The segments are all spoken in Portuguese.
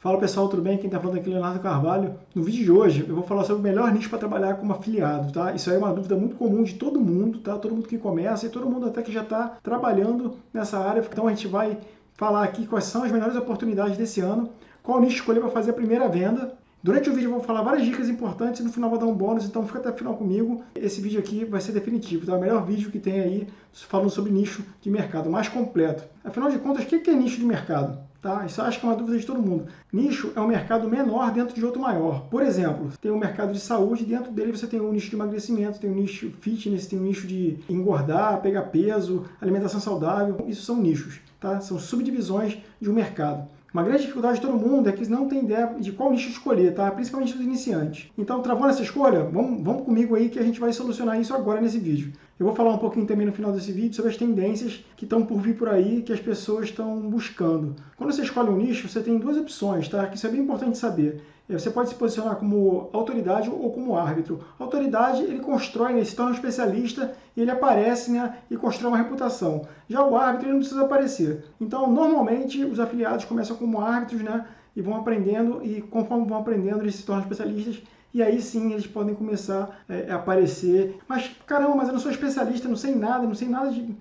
Fala pessoal, tudo bem? Quem está falando aqui é Leonardo Carvalho. No vídeo de hoje eu vou falar sobre o melhor nicho para trabalhar como afiliado, tá? Isso aí é uma dúvida muito comum de todo mundo, tá? Todo mundo que começa e todo mundo até que já está trabalhando nessa área. Então a gente vai falar aqui quais são as melhores oportunidades desse ano, qual nicho escolher para fazer a primeira venda. Durante o vídeo eu vou falar várias dicas importantes e no final vou dar um bônus, então fica até o final comigo. Esse vídeo aqui vai ser definitivo, tá? O melhor vídeo que tem aí falando sobre nicho de mercado, mais completo. Afinal de contas, o que é nicho de mercado? Tá? Isso acho que é uma dúvida de todo mundo. Nicho é um mercado menor dentro de outro maior. Por exemplo, tem um mercado de saúde, dentro dele você tem um nicho de emagrecimento, tem um nicho fitness, tem um nicho de engordar, pegar peso, alimentação saudável. Isso são nichos, tá? São subdivisões de um mercado. Uma grande dificuldade de todo mundo é que não tem ideia de qual nicho escolher, tá? principalmente dos iniciantes. Então, travando essa escolha, vamos, vamos comigo aí que a gente vai solucionar isso agora nesse vídeo. Eu vou falar um pouquinho também no final desse vídeo sobre as tendências que estão por vir por aí, que as pessoas estão buscando. Quando você escolhe um nicho, você tem duas opções, tá? Que isso é bem importante saber. É, você pode se posicionar como autoridade ou como árbitro. Autoridade, ele constrói, né, ele se torna um especialista ele aparece né, e constrói uma reputação. Já o árbitro, ele não precisa aparecer. Então, normalmente, os afiliados começam como árbitros né, e vão aprendendo, e conforme vão aprendendo, eles se tornam especialistas e aí sim eles podem começar é, a aparecer. Mas caramba, mas eu não sou especialista, não sei nada, não sei nada de.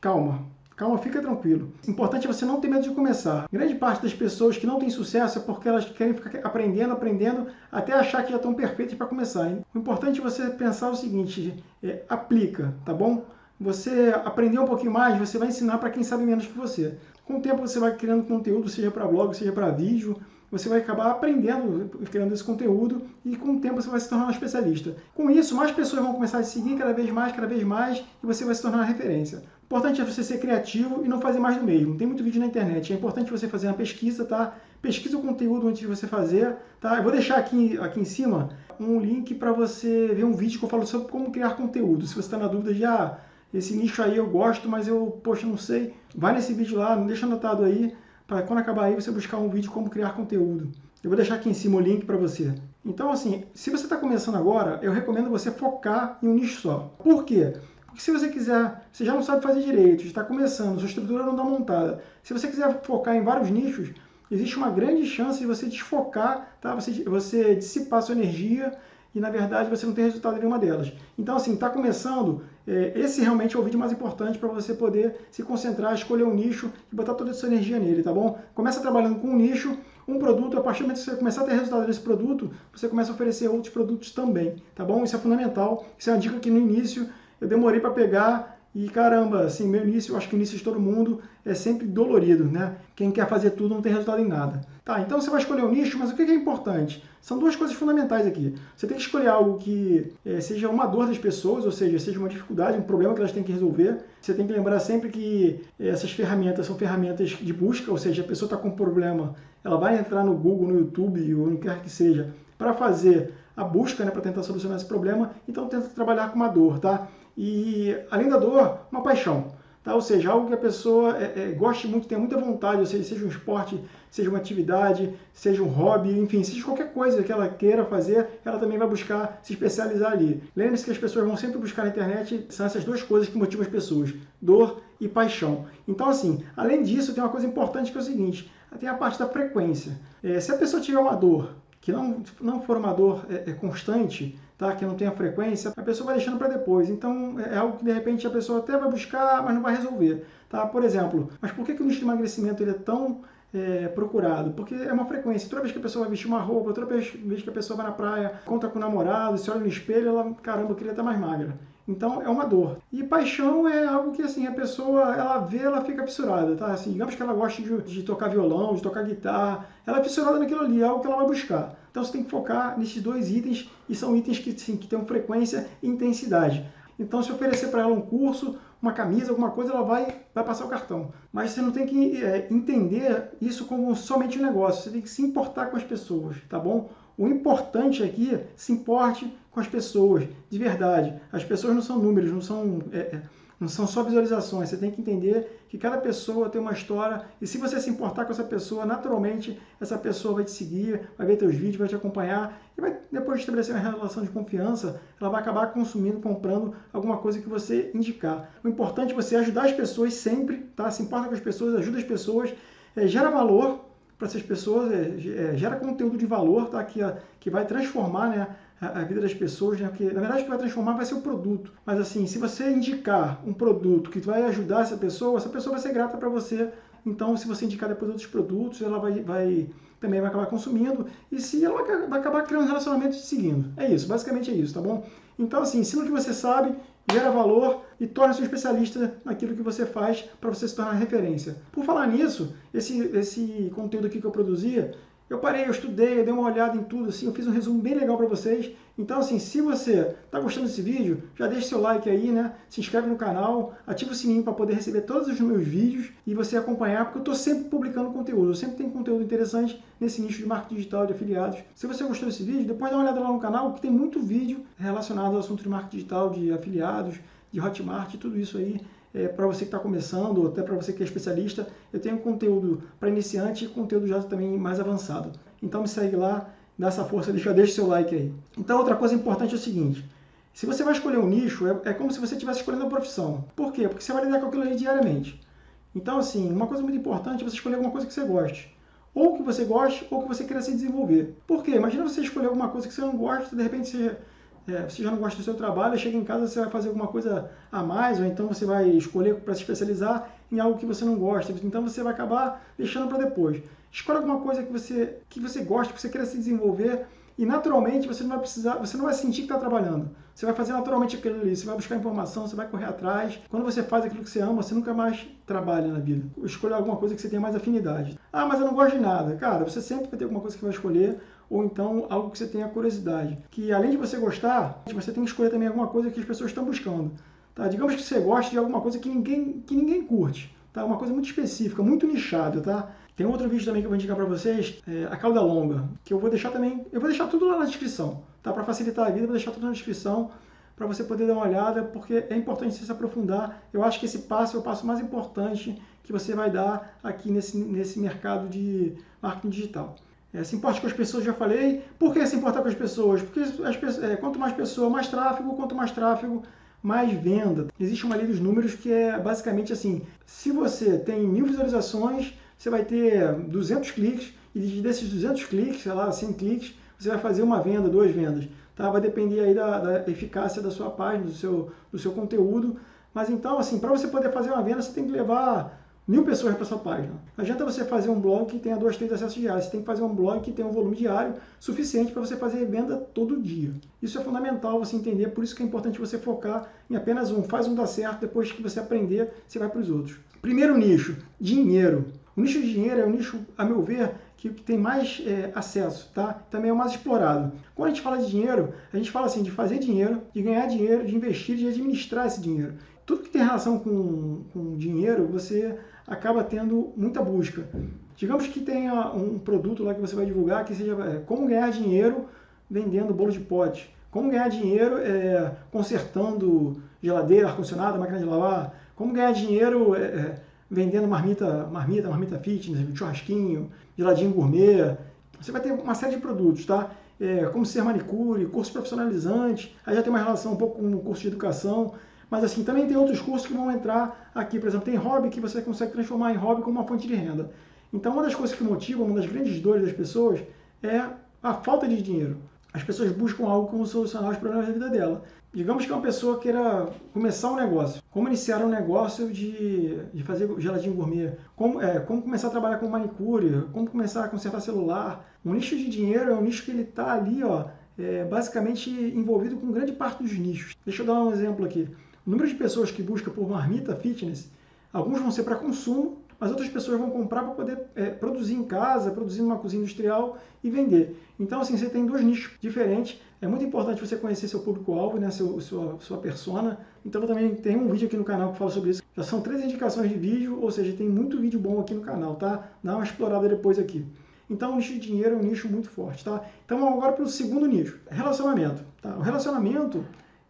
Calma, Calma, fica tranquilo. O importante é você não ter medo de começar. Grande parte das pessoas que não têm sucesso é porque elas querem ficar aprendendo, aprendendo, até achar que já estão perfeitas para começar. Hein? O importante é você pensar o seguinte, é, aplica, tá bom? Você aprender um pouquinho mais, você vai ensinar para quem sabe menos que você. Com o tempo você vai criando conteúdo, seja para blog, seja para vídeo, você vai acabar aprendendo, criando esse conteúdo e com o tempo você vai se tornar um especialista. Com isso, mais pessoas vão começar a seguir cada vez mais, cada vez mais e você vai se tornar uma referência. Importante é você ser criativo e não fazer mais do mesmo. Tem muito vídeo na internet, é importante você fazer uma pesquisa, tá? Pesquisa o conteúdo antes de você fazer, tá? Eu vou deixar aqui, aqui em cima um link para você ver um vídeo que eu falo sobre como criar conteúdo. Se você está na dúvida de, ah, esse nicho aí eu gosto, mas eu, poxa, não sei, vai nesse vídeo lá, deixa anotado aí, para quando acabar aí você buscar um vídeo como criar conteúdo. Eu vou deixar aqui em cima o link para você. Então, assim, se você está começando agora, eu recomendo você focar em um nicho só. Por quê? Porque se você quiser, você já não sabe fazer direito, está começando, sua estrutura não está montada. Se você quiser focar em vários nichos, existe uma grande chance de você desfocar, tá? você, você dissipar sua energia e na verdade você não tem resultado em nenhuma delas. Então assim, está começando, é, esse realmente é o vídeo mais importante para você poder se concentrar, escolher um nicho e botar toda a sua energia nele, tá bom? Começa trabalhando com um nicho, um produto, a partir do momento que você começar a ter resultado desse produto, você começa a oferecer outros produtos também, tá bom? Isso é fundamental, isso é uma dica que no início eu demorei para pegar e caramba, assim, meu início, eu acho que o início de todo mundo é sempre dolorido, né? Quem quer fazer tudo não tem resultado em nada. Tá, então você vai escolher um nicho, mas o que é importante? São duas coisas fundamentais aqui. Você tem que escolher algo que é, seja uma dor das pessoas, ou seja, seja uma dificuldade, um problema que elas têm que resolver. Você tem que lembrar sempre que essas ferramentas são ferramentas de busca, ou seja, a pessoa está com um problema, ela vai entrar no Google, no YouTube, ou onde quer que seja, para fazer a busca, né, para tentar solucionar esse problema. Então tenta trabalhar com uma dor, tá? E além da dor, uma paixão. Tá? Ou seja, algo que a pessoa é, é, goste muito, tenha muita vontade, ou seja, seja um esporte, seja uma atividade, seja um hobby, enfim, seja qualquer coisa que ela queira fazer, ela também vai buscar se especializar ali. Lembre-se que as pessoas vão sempre buscar na internet, são essas duas coisas que motivam as pessoas, dor e paixão. Então, assim, além disso, tem uma coisa importante que é o seguinte, tem a parte da frequência. É, se a pessoa tiver uma dor que não, não for uma dor é, é constante, tá? que não tenha frequência, a pessoa vai deixando para depois. Então é algo que de repente a pessoa até vai buscar, mas não vai resolver. Tá? Por exemplo, mas por que, que o nicho de emagrecimento ele é tão é, procurado? Porque é uma frequência. Toda vez que a pessoa vai vestir uma roupa, toda vez que a pessoa vai na praia, conta com o namorado, se olha no espelho, ela, caramba, eu queria estar mais magra. Então é uma dor. E paixão é algo que assim a pessoa ela vê, ela fica fissurada, tá? Assim, digamos que ela gosta de, de tocar violão, de tocar guitarra, ela é fissurada naquilo ali, é algo que ela vai buscar. Então você tem que focar nesses dois itens e são itens que, sim, que têm frequência e intensidade. Então, se oferecer para ela um curso, uma camisa, alguma coisa, ela vai, vai passar o cartão. Mas você não tem que é, entender isso como somente um negócio, você tem que se importar com as pessoas, tá bom? O importante aqui, se importe com as pessoas, de verdade. As pessoas não são números, não são, é, é não são só visualizações. Você tem que entender que cada pessoa tem uma história e se você se importar com essa pessoa, naturalmente essa pessoa vai te seguir, vai ver teus vídeos, vai te acompanhar e vai, depois de estabelecer uma relação de confiança, ela vai acabar consumindo, comprando alguma coisa que você indicar. O importante é você ajudar as pessoas sempre, tá? Se importa com as pessoas, ajuda as pessoas, é, gera valor para essas pessoas, é, é, gera conteúdo de valor, tá? Que, que vai transformar, né? A, vida das pessoas, né? Porque, na verdade, o que vai transformar vai ser o produto. Mas, assim, se você indicar um produto que vai ajudar essa pessoa, essa pessoa vai ser grata para você. Então, se você indicar depois outros produtos, ela vai, vai também vai acabar consumindo. E se ela vai acabar criando um relacionamento te seguindo. É isso, basicamente é isso, tá bom? Então, assim, ensina o que você sabe, gera valor e torna-se um especialista naquilo que você faz para você se tornar referência. Por falar nisso, esse, esse conteúdo aqui que eu produzia, eu parei, eu estudei, eu dei uma olhada em tudo, assim, eu fiz um resumo bem legal para vocês. Então, assim, se você está gostando desse vídeo, já deixa seu like aí, né? Se inscreve no canal, ativa o sininho para poder receber todos os meus vídeos e você acompanhar, porque eu estou sempre publicando conteúdo. Eu sempre tenho conteúdo interessante nesse nicho de marketing digital de afiliados. Se você gostou desse vídeo, depois dá uma olhada lá no canal, que tem muito vídeo relacionado ao assunto de marketing digital, de afiliados, de Hotmart, tudo isso aí é, para você que está começando, ou até para você que é especialista, eu tenho conteúdo para iniciante e conteúdo já também mais avançado. Então me segue lá, dá essa força, deixa, deixa seu like aí. Então outra coisa importante é o seguinte, se você vai escolher um nicho, é, é como se você estivesse escolhendo uma profissão. Por quê? Porque você vai lidar com aquilo ali diariamente. Então assim, uma coisa muito importante é você escolher alguma coisa que você goste. Ou que você goste, ou que você queira se desenvolver. Por quê? Imagina você escolher alguma coisa que você não gosta, de repente você é, você já não gosta do seu trabalho, chega em casa você vai fazer alguma coisa a mais, ou então você vai escolher para se especializar em algo que você não gosta. Então você vai acabar deixando para depois. Escolha alguma coisa que você, que você gosta, que você queira se desenvolver e naturalmente você não vai precisar, você não vai sentir que está trabalhando. Você vai fazer naturalmente aquilo ali, você vai buscar informação, você vai correr atrás. Quando você faz aquilo que você ama, você nunca mais trabalha na vida. Escolha alguma coisa que você tenha mais afinidade. Ah, mas eu não gosto de nada. Cara, você sempre vai ter alguma coisa que vai escolher ou então algo que você tenha curiosidade. Que além de você gostar, você tem que escolher também alguma coisa que as pessoas estão buscando. Tá? Digamos que você gosta de alguma coisa que ninguém, que ninguém curte. Tá? Uma coisa muito específica, muito nichada, tá? Tem outro vídeo também que eu vou indicar para vocês, é, a cauda longa, que eu vou deixar também, eu vou deixar tudo lá na descrição, tá? Para facilitar a vida, eu vou deixar tudo na descrição para você poder dar uma olhada, porque é importante você se aprofundar. Eu acho que esse passo é o passo mais importante que você vai dar aqui nesse, nesse mercado de marketing digital. É, se importa com as pessoas, já falei. Por que se importar com as pessoas? Porque as é, quanto mais pessoa, mais tráfego, quanto mais tráfego, mais venda. Existe uma lei dos números que é basicamente assim, se você tem mil visualizações, você vai ter 200 cliques, e desses 200 cliques, sei lá, 100 cliques, você vai fazer uma venda, duas vendas. Tá? Vai depender aí da, da eficácia da sua página, do seu, do seu conteúdo. Mas então, assim, para você poder fazer uma venda, você tem que levar mil pessoas para sua página. Não adianta você fazer um blog que tenha dois, três acessos diários. Você tem que fazer um blog que tenha um volume diário suficiente para você fazer venda todo dia. Isso é fundamental você entender, por isso que é importante você focar em apenas um. Faz um dar certo, depois que você aprender, você vai para os outros. Primeiro nicho, dinheiro. O nicho de dinheiro é o nicho, a meu ver, que tem mais é, acesso, tá? Também é o mais explorado. Quando a gente fala de dinheiro, a gente fala assim de fazer dinheiro, de ganhar dinheiro, de investir, de administrar esse dinheiro. Tudo que tem relação com, com dinheiro, você acaba tendo muita busca. Digamos que tenha um produto lá que você vai divulgar que seja é, como ganhar dinheiro vendendo bolo de pote, como ganhar dinheiro é, consertando geladeira, ar-condicionado, máquina de lavar, como ganhar dinheiro é, é vendendo marmita, marmita, marmita fitness, churrasquinho, geladinho gourmet. Você vai ter uma série de produtos, tá? É, como ser manicure, curso profissionalizante, aí já tem uma relação um pouco com o curso de educação. Mas assim, também tem outros cursos que vão entrar aqui. Por exemplo, tem hobby que você consegue transformar em hobby como uma fonte de renda. Então, uma das coisas que motiva, uma das grandes dores das pessoas é a falta de dinheiro. As pessoas buscam algo como solucionar os problemas da vida dela. Digamos que uma pessoa queira começar um negócio. Como iniciar um negócio de, de fazer geladinho gourmet? Como, é, como começar a trabalhar com manicure? Como começar a consertar celular? Um nicho de dinheiro é um nicho que ele está ali, ó, é, basicamente envolvido com grande parte dos nichos. Deixa eu dar um exemplo aqui. O número de pessoas que busca por marmita fitness, alguns vão ser para consumo, mas outras pessoas vão comprar para poder é, produzir em casa, produzir numa cozinha industrial e vender. Então, assim, você tem dois nichos diferentes. É muito importante você conhecer seu público-alvo, né, seu, sua, sua persona. Então, eu também tem um vídeo aqui no canal que fala sobre isso. Já são três indicações de vídeo, ou seja, tem muito vídeo bom aqui no canal, tá? Dá uma explorada depois aqui. Então, o nicho de dinheiro é um nicho muito forte, tá? Então, agora para o segundo nicho, relacionamento. Tá? O relacionamento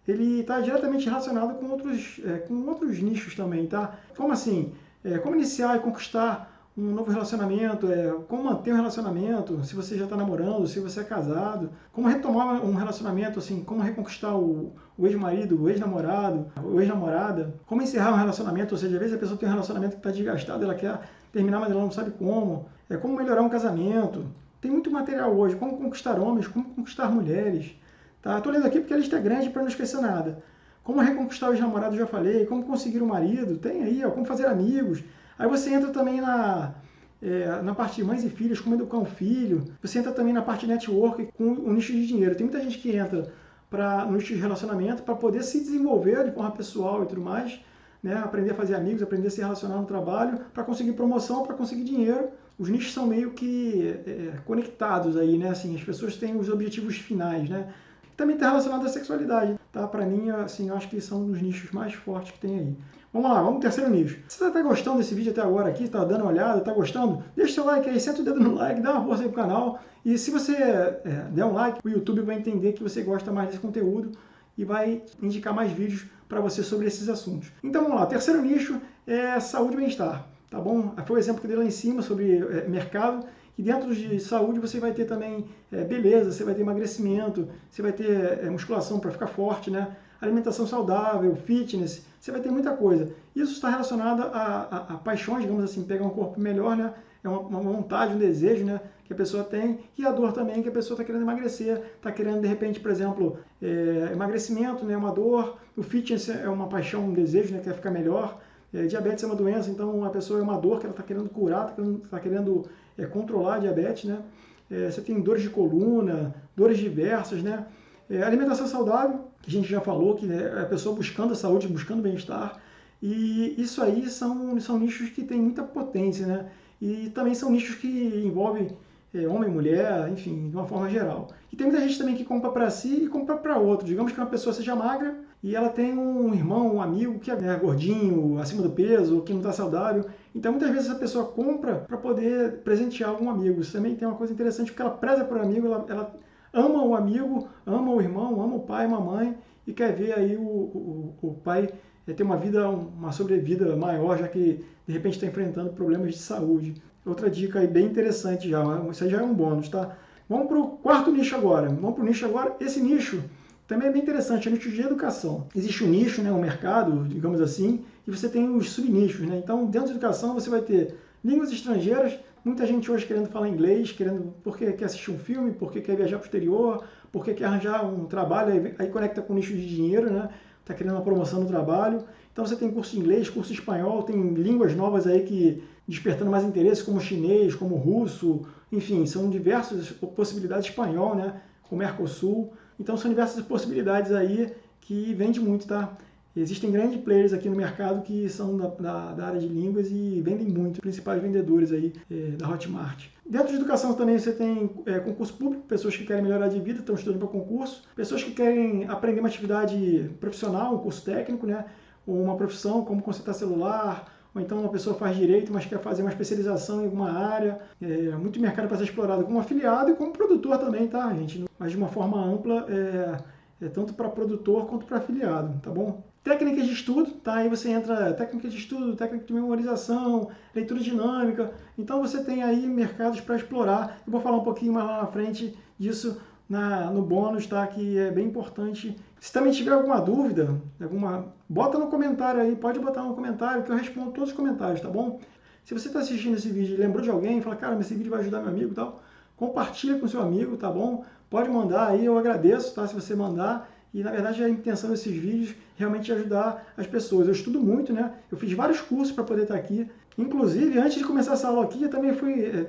ele está diretamente relacionado com outros, é, com outros nichos também, tá? Como assim? É, como iniciar e conquistar um novo relacionamento, é, como manter um relacionamento, se você já está namorando, se você é casado, como retomar um relacionamento, assim, como reconquistar o, o ex-marido, o ex-namorado, o ex-namorada, como encerrar um relacionamento, ou seja, às vezes a pessoa tem um relacionamento que está desgastado, ela quer terminar, mas ela não sabe como. É como melhorar um casamento. Tem muito material hoje. Como conquistar homens, como conquistar mulheres. Tá? Estou lendo aqui porque a lista é grande para não esquecer nada. Como reconquistar os namorados, já falei. Como conseguir um marido, tem aí. Ó, como fazer amigos. Aí você entra também na, é, na parte de mães e filhos, como educar um filho. Você entra também na parte de network com o nicho de dinheiro. Tem muita gente que entra para no nicho de relacionamento para poder se desenvolver de forma pessoal e tudo mais, né? aprender a fazer amigos, aprender a se relacionar no trabalho, para conseguir promoção, para conseguir dinheiro. Os nichos são meio que é, conectados aí, né? Assim, as pessoas têm os objetivos finais, né? Também está relacionado à sexualidade, tá? Para mim, assim, eu acho que são um dos nichos mais fortes que tem aí. Vamos lá, vamos pro terceiro nicho. Se você está gostando desse vídeo até agora aqui, está dando uma olhada, está gostando, deixa seu like aí, senta o dedo no like, dá uma força aí pro canal. E se você é, der um like, o YouTube vai entender que você gosta mais desse conteúdo e vai indicar mais vídeos para você sobre esses assuntos. Então vamos lá, terceiro nicho é saúde e bem-estar, tá bom? Foi o exemplo que eu dei lá em cima sobre é, mercado. E dentro de saúde você vai ter também é, beleza, você vai ter emagrecimento, você vai ter é, musculação para ficar forte, né? alimentação saudável, fitness, você vai ter muita coisa. Isso está relacionado a, a, a paixões, digamos assim, pegar um corpo melhor, né? É uma, uma, vontade, um desejo, né? Que a pessoa tem. E a dor também, que a pessoa está querendo emagrecer, está querendo, de repente, por exemplo, é, emagrecimento, né? Uma dor. O fitness é uma paixão, um desejo, né? Quer ficar melhor. É, diabetes é uma doença, então a pessoa é uma dor que ela está querendo curar, está querendo, tá querendo é, controlar a diabetes, né? É, você tem dores de coluna, dores diversas, né? É, alimentação saudável, que a gente já falou, que é a pessoa buscando a saúde, buscando bem-estar. E isso aí são, são nichos que têm muita potência, né? E também são nichos que envolvem é, homem, mulher, enfim, de uma forma geral. E tem muita gente também que compra para si e compra para outro. Digamos que uma pessoa seja magra e ela tem um irmão, um amigo que é gordinho, acima do peso, que não está saudável. Então muitas vezes a pessoa compra para poder presentear algum amigo. Isso também tem uma coisa interessante, porque ela preza por um amigo, ela, ela ama o amigo, ama o irmão, ama o pai, a mãe e quer ver aí o, o, o pai é, ter uma vida, uma sobrevida maior, já que de repente está enfrentando problemas de saúde. Outra dica aí bem interessante já, isso aí já é um bônus, tá? Vamos para o quarto nicho agora. Vamos para o nicho agora. Esse nicho também é bem interessante, o nicho de educação. Existe um nicho, né, um mercado, digamos assim, e você tem os subnichos. Né? Então, dentro da educação, você vai ter línguas estrangeiras, Muita gente hoje querendo falar inglês, querendo porque quer assistir um filme, porque quer viajar para o exterior, porque quer arranjar um trabalho, aí, aí conecta com o nicho de dinheiro, né? Está querendo uma promoção no trabalho. Então você tem curso de inglês, curso de espanhol, tem línguas novas aí que despertando mais interesse, como chinês, como russo, enfim, são diversas possibilidades espanhol, né? Com Mercosul. Então são diversas possibilidades aí que vende muito, tá? Existem grandes players aqui no mercado que são da, da, da área de línguas e vendem muito, principais vendedores aí é, da Hotmart. Dentro de educação também você tem é, concurso público, pessoas que querem melhorar de vida, estão estudando para concurso, pessoas que querem aprender uma atividade profissional, um curso técnico, né, ou uma profissão, como consertar celular, ou então uma pessoa faz direito, mas quer fazer uma especialização em alguma área. É, muito mercado para ser explorado como afiliado e como produtor também, tá, gente? Mas de uma forma ampla, é, é tanto para produtor quanto para afiliado, tá bom? Técnicas de estudo, tá? Aí você entra técnica de estudo, técnica de memorização, leitura dinâmica. Então você tem aí mercados para explorar. Eu vou falar um pouquinho mais lá na frente disso na, no bônus, tá? Que é bem importante. Se também tiver alguma dúvida, alguma, bota no comentário aí, pode botar no comentário que eu respondo todos os comentários, tá bom? Se você está assistindo esse vídeo e lembrou de alguém, fala, cara, esse vídeo vai ajudar meu amigo e tal, compartilha com seu amigo, tá bom? Pode mandar aí, eu agradeço, tá? Se você mandar. E na verdade a intenção desses vídeos é realmente ajudar as pessoas. Eu estudo muito, né? Eu fiz vários cursos para poder estar aqui. Inclusive, antes de começar essa aula aqui, eu também fui é, é,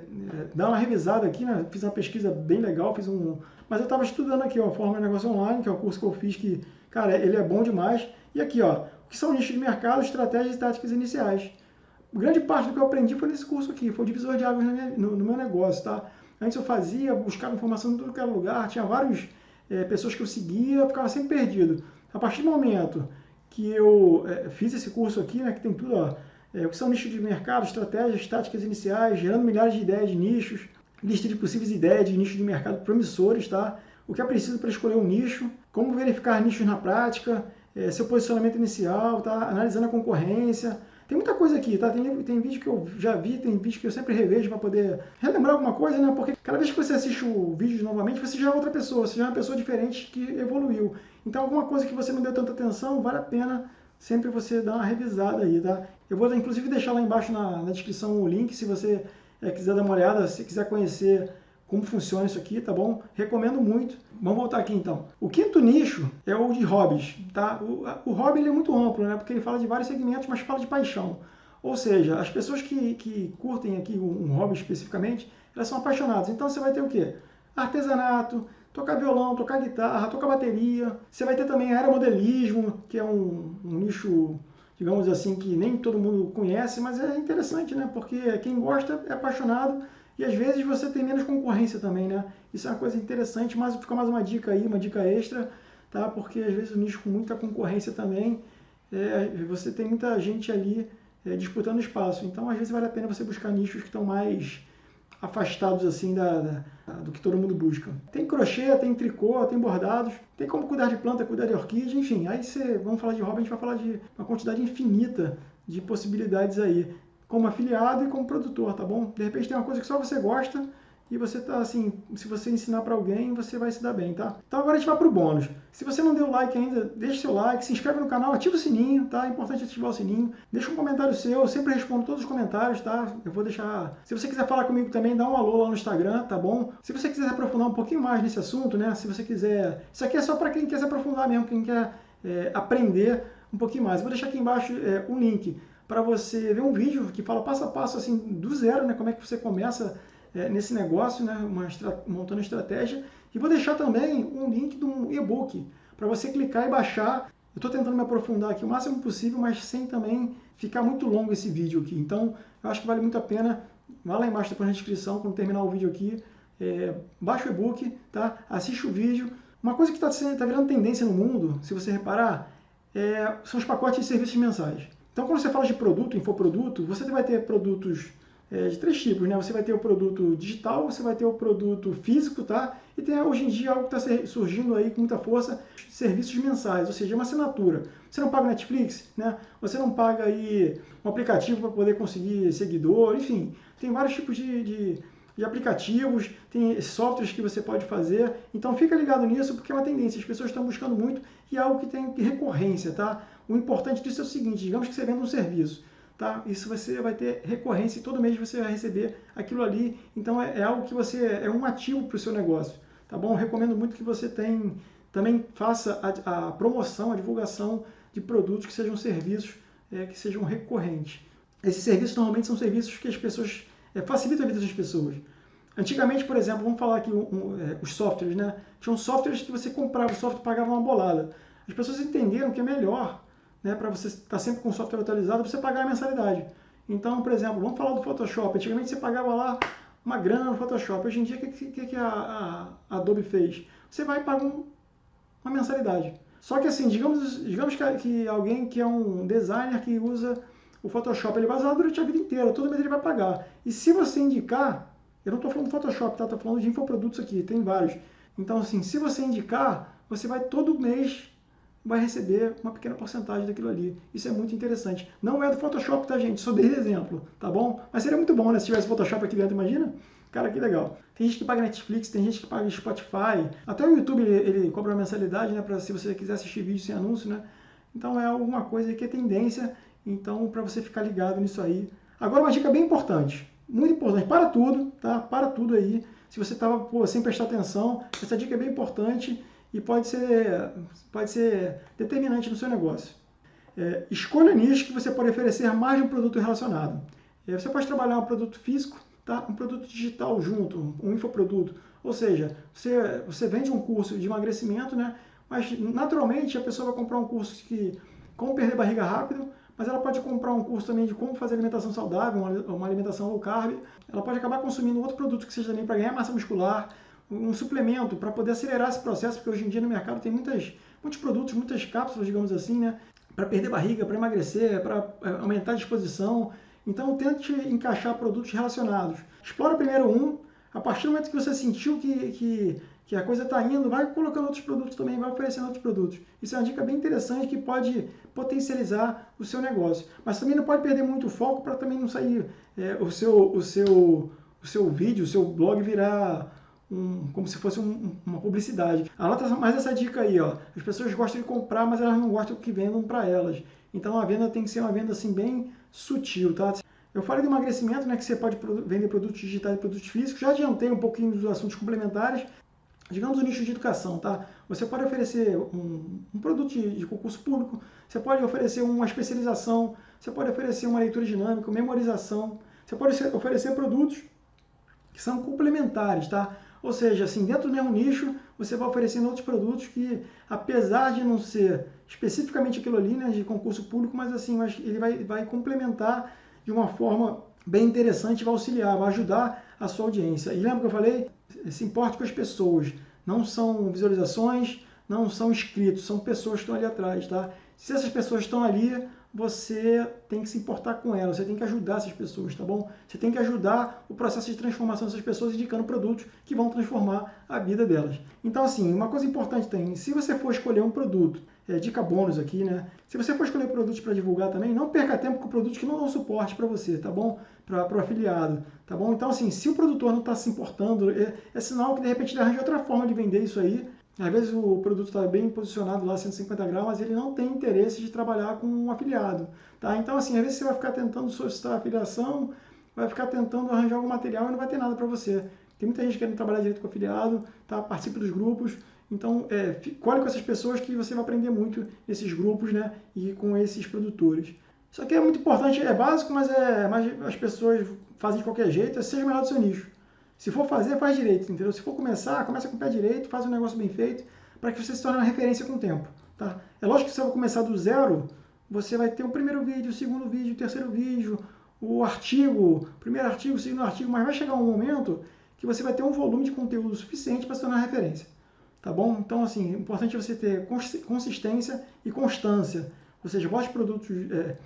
dar uma revisada aqui, né? Fiz uma pesquisa bem legal, fiz um. Mas eu estava estudando aqui, ó, Forma de Negócio Online, que é o curso que eu fiz, que, cara, ele é bom demais. E aqui, ó, o que são nichos de mercado, estratégias e táticas iniciais. Grande parte do que eu aprendi foi nesse curso aqui, foi o divisor de águas no, no meu negócio, tá? Antes eu fazia, buscava informação em todo lugar, tinha vários é, pessoas que eu seguia, eu ficava sempre perdido. A partir do momento que eu é, fiz esse curso aqui, né, que tem tudo, ó, é, o que são nichos de mercado, estratégias, táticas iniciais, gerando milhares de ideias de nichos, lista de possíveis ideias de nichos de mercado promissores, tá? O que é preciso para escolher um nicho, como verificar nichos na prática, é, seu posicionamento inicial, tá? Analisando a concorrência, tem muita coisa aqui, tá? Tem, tem vídeo que eu já vi, tem vídeo que eu sempre revejo para poder relembrar alguma coisa, né? Porque cada vez que você assiste o vídeo novamente, você já é outra pessoa, você já é uma pessoa diferente que evoluiu. Então, alguma coisa que você não deu tanta atenção, vale a pena sempre você dar uma revisada aí, tá? Eu vou inclusive deixar lá embaixo na, na descrição o link se você é, quiser dar uma olhada, se quiser conhecer como funciona isso aqui, tá bom? Recomendo muito. Vamos voltar aqui então. O quinto nicho é o de hobbies, tá? O, o hobby é muito amplo, né? Porque ele fala de vários segmentos, mas fala de paixão. Ou seja, as pessoas que, que curtem aqui um, um hobby especificamente, elas são apaixonadas. Então você vai ter o quê? Artesanato, tocar violão, tocar guitarra, tocar bateria. Você vai ter também aeromodelismo, que é um, um nicho digamos assim, que nem todo mundo conhece, mas é interessante, né? Porque quem gosta é apaixonado e às vezes você tem menos concorrência também, né? Isso é uma coisa interessante, mas fica mais uma dica aí, uma dica extra, tá? Porque às vezes o nicho com muita concorrência também, é, você tem muita gente ali é, disputando espaço. Então, às vezes vale a pena você buscar nichos que estão mais afastados assim da, da, do que todo mundo busca. Tem crochê, tem tricô, tem bordados, tem como cuidar de planta, cuidar de orquídea, enfim. Aí você, vamos falar de hobby, a gente vai falar de uma quantidade infinita de possibilidades aí, como afiliado e como produtor, tá bom? De repente tem uma coisa que só você gosta e você tá assim, se você ensinar para alguém, você vai se dar bem, tá? Então agora a gente vai pro bônus. Se você não deu like ainda, deixe seu like, se inscreve no canal, ativa o sininho, tá? É importante ativar o sininho. Deixa um comentário seu, eu sempre respondo todos os comentários, tá? Eu vou deixar... Se você quiser falar comigo também, dá um alô lá no Instagram, tá bom? Se você quiser aprofundar um pouquinho mais nesse assunto, né? Se você quiser... Isso aqui é só para quem quer se aprofundar mesmo, quem quer é, aprender um pouquinho mais. Eu vou deixar aqui embaixo é, um link para você ver um vídeo que fala passo a passo, assim, do zero, né? Como é que você começa é, nesse negócio, né, uma montando estratégia. E vou deixar também um link de um e-book para você clicar e baixar. Eu estou tentando me aprofundar aqui o máximo possível, mas sem também ficar muito longo esse vídeo aqui. Então, eu acho que vale muito a pena. Vá lá embaixo depois na descrição, quando terminar o vídeo aqui, é, baixa o e-book, tá? assiste o vídeo. Uma coisa que está tá virando tendência no mundo, se você reparar, é, são os pacotes de serviços mensais. Então, quando você fala de produto, infoproduto, você vai ter produtos é, de três tipos, né? Você vai ter o produto digital, você vai ter o produto físico, tá? E tem hoje em dia algo que está surgindo aí com muita força, serviços mensais, ou seja, uma assinatura. Você não paga Netflix, né? Você não paga aí um aplicativo para poder conseguir seguidor, enfim, tem vários tipos de, de, de, aplicativos, tem softwares que você pode fazer. Então fica ligado nisso porque é uma tendência, as pessoas estão buscando muito e é algo que tem recorrência, tá? O importante disso é o seguinte, digamos que você venda um serviço tá? Isso você vai ter recorrência e todo mês você vai receber aquilo ali. Então é, é algo que você é um ativo para o seu negócio, tá bom? Recomendo muito que você tem, também faça a, a promoção, a divulgação de produtos que sejam serviços é, que sejam recorrentes. Esses serviços normalmente são serviços que as pessoas é, facilitam a vida das pessoas. Antigamente, por exemplo, vamos falar aqui um, um, é, os softwares, né? Tinham softwares que você comprava o software pagava uma bolada. As pessoas entenderam que é melhor né, para você estar tá sempre com o software atualizado, você pagar a mensalidade. Então, por exemplo, vamos falar do Photoshop. Antigamente você pagava lá uma grana no Photoshop. Hoje em dia, o que, que, que a, a, Adobe fez? Você vai pagar um, uma mensalidade. Só que assim, digamos, digamos que, que, alguém que é um designer que usa o Photoshop, ele vai usar durante a vida inteira, todo mês ele vai pagar. E se você indicar, eu não estou falando do Photoshop, tá? Estou falando de infoprodutos aqui, tem vários. Então, assim, se você indicar, você vai todo mês vai receber uma pequena porcentagem daquilo ali. Isso é muito interessante. Não é do Photoshop, tá, gente? Só dei exemplo, tá bom? Mas seria muito bom, né? Se tivesse Photoshop aqui dentro, imagina? Cara, que legal. Tem gente que paga Netflix, tem gente que paga Spotify. Até o YouTube, ele, ele cobra uma mensalidade, né? Pra, se você quiser assistir vídeo sem anúncio, né? Então é alguma coisa que é tendência. Então, para você ficar ligado nisso aí. Agora, uma dica bem importante. Muito importante. Para tudo, tá? Para tudo aí. Se você estava sem prestar atenção, essa dica é bem importante e pode ser, pode ser determinante no seu negócio. É, escolha nicho que você pode oferecer mais de um produto relacionado. É, você pode trabalhar um produto físico, tá? um produto digital junto, um infoproduto. Ou seja, você, você vende um curso de emagrecimento, né? mas naturalmente a pessoa vai comprar um curso que como perder barriga rápido, mas ela pode comprar um curso também de como fazer alimentação saudável, uma, uma alimentação low carb. Ela pode acabar consumindo outro produto que seja também para ganhar massa muscular, um suplemento para poder acelerar esse processo, porque hoje em dia no mercado tem muitas, muitos produtos, muitas cápsulas, digamos assim, né, para perder barriga, para emagrecer, para é, aumentar a disposição. Então tente encaixar produtos relacionados. Explora primeiro um, a partir do momento que você sentiu que, que, que a coisa está indo, vai colocando outros produtos também, vai oferecendo outros produtos. Isso é uma dica bem interessante que pode potencializar o seu negócio. Mas também não pode perder muito foco para também não sair é, o, seu, o, seu, o seu vídeo, o seu blog virar um, como se fosse um, uma publicidade. Anota mais essa dica aí, ó. As pessoas gostam de comprar, mas elas não gostam que vendam para elas. Então a venda tem que ser uma venda assim bem sutil, tá? Eu falei do emagrecimento, né, que você pode vender produtos digitais e produtos físicos. Já adiantei um pouquinho dos assuntos complementares. Digamos o nicho de educação, tá? Você pode oferecer um, um produto de, de, concurso público, você pode oferecer uma especialização, você pode oferecer uma leitura dinâmica, memorização, você pode oferecer produtos que são complementares, tá? Ou seja, assim, dentro do mesmo nicho, você vai oferecendo outros produtos que, apesar de não ser especificamente aquilo ali, né, de concurso público, mas assim, ele vai, vai complementar de uma forma bem interessante, vai auxiliar, vai ajudar a sua audiência. E lembra que eu falei? Se importe com as pessoas. Não são visualizações, não são inscritos, são pessoas que estão ali atrás, tá? Se essas pessoas estão ali, você tem que se importar com elas, você tem que ajudar essas pessoas, tá bom? Você tem que ajudar o processo de transformação dessas pessoas indicando produtos que vão transformar a vida delas. Então, assim, uma coisa importante tem, se você for escolher um produto, é, dica bônus aqui, né? Se você for escolher produtos para divulgar também, não perca tempo com produtos que não dão suporte para você, tá bom? Para o afiliado, tá bom? Então, assim, se o produtor não está se importando, é, é sinal que de repente ele arranja outra forma de vender isso aí, às vezes o produto está bem posicionado lá, 150 graus, mas ele não tem interesse de trabalhar com um afiliado. Tá? Então, assim, às vezes você vai ficar tentando solicitar afiliação, vai ficar tentando arranjar algum material e não vai ter nada para você. Tem muita gente querendo trabalhar direito com afiliado, tá? participe dos grupos. Então, é, colhe com essas pessoas que você vai aprender muito nesses grupos né? e com esses produtores. Isso aqui é muito importante, é básico, mas, é, mas as pessoas fazem de qualquer jeito, é seja melhor do seu nicho. Se for fazer, faz direito, entendeu? Se for começar, começa com o pé direito, faz um negócio bem feito, para que você se torne uma referência com o tempo, tá? É lógico que se você começar do zero, você vai ter o primeiro vídeo, o segundo vídeo, o terceiro vídeo, o artigo, primeiro artigo, segundo artigo, mas vai chegar um momento que você vai ter um volume de conteúdo suficiente para se tornar referência, tá bom? Então, assim, é importante você ter consistência e constância, ou seja, bote produtos, é,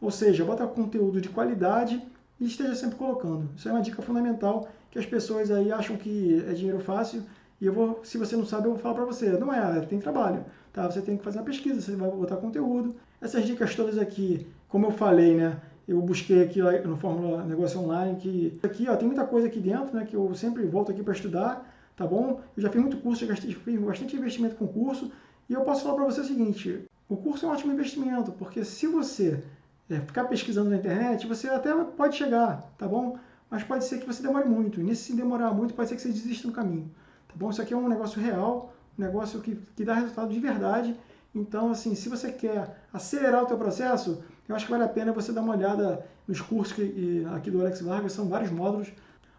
ou seja, bota conteúdo de qualidade e esteja sempre colocando. Isso é uma dica fundamental que as pessoas aí acham que é dinheiro fácil e eu vou, se você não sabe, eu vou falar para você. Não é, tem trabalho, tá? Você tem que fazer uma pesquisa, você vai botar conteúdo. Essas dicas todas aqui, como eu falei, né? Eu busquei aqui no Fórmula Negócio Online que aqui, ó, tem muita coisa aqui dentro, né, que eu sempre volto aqui para estudar, tá bom? Eu já fiz muito curso, já gastei, fiz bastante investimento com curso, e eu posso falar para você o seguinte, o curso é um ótimo investimento, porque se você é, ficar pesquisando na internet, você até pode chegar, tá bom? Mas pode ser que você demore muito. E nesse demorar muito, pode ser que você desista no caminho. Tá bom? Isso aqui é um negócio real, um negócio que, que dá resultado de verdade. Então, assim, se você quer acelerar o teu processo, eu acho que vale a pena você dar uma olhada nos cursos que, aqui do Alex Vargas, são vários módulos.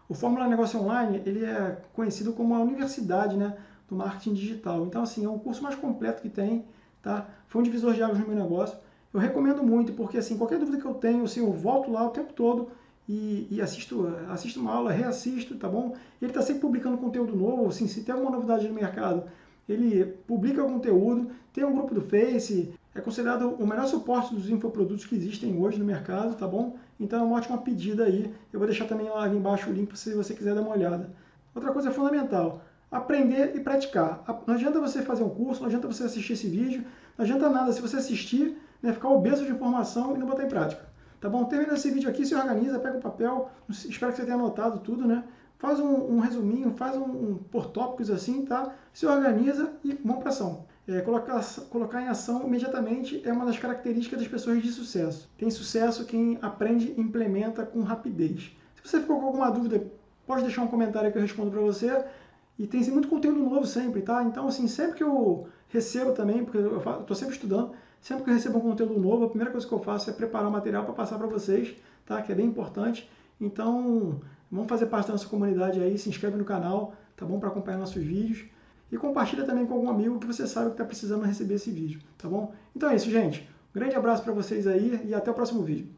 O Fórmula Negócio Online, ele é conhecido como a universidade né, do marketing digital. Então, assim, é o curso mais completo que tem, tá? Foi um divisor de águas no meu negócio. Eu recomendo muito, porque assim, qualquer dúvida que eu tenho, assim, eu volto lá o tempo todo e, e assisto, assisto uma aula, reassisto, tá bom? Ele está sempre publicando conteúdo novo, assim, se tem alguma novidade no mercado, ele publica conteúdo, tem um grupo do Face, é considerado o melhor suporte dos infoprodutos que existem hoje no mercado, tá bom? Então é uma ótima pedida aí. Eu vou deixar também lá embaixo o link se você quiser dar uma olhada. Outra coisa fundamental, aprender e praticar. Não adianta você fazer um curso, não adianta você assistir esse vídeo, não adianta nada se você assistir né, ficar obeso de informação e não botar em prática. Tá bom? Termina esse vídeo aqui, se organiza, pega o um papel, espero que você tenha anotado tudo, né? Faz um, um resuminho, faz um, um, por tópicos assim, tá? Se organiza e vamos para ação. É, colocar, colocar em ação imediatamente é uma das características das pessoas de sucesso. Tem sucesso quem aprende e implementa com rapidez. Se você ficou com alguma dúvida, pode deixar um comentário que eu respondo para você. E tem muito conteúdo novo sempre, tá? Então, assim, sempre que eu recebo também, porque eu estou sempre estudando, Sempre que eu recebo um conteúdo novo, a primeira coisa que eu faço é preparar o material para passar para vocês, tá? Que é bem importante. Então, vamos fazer parte da nossa comunidade aí, se inscreve no canal, tá bom? Para acompanhar nossos vídeos. E compartilha também com algum amigo que você sabe que está precisando receber esse vídeo, tá bom? Então é isso, gente. Um grande abraço para vocês aí e até o próximo vídeo.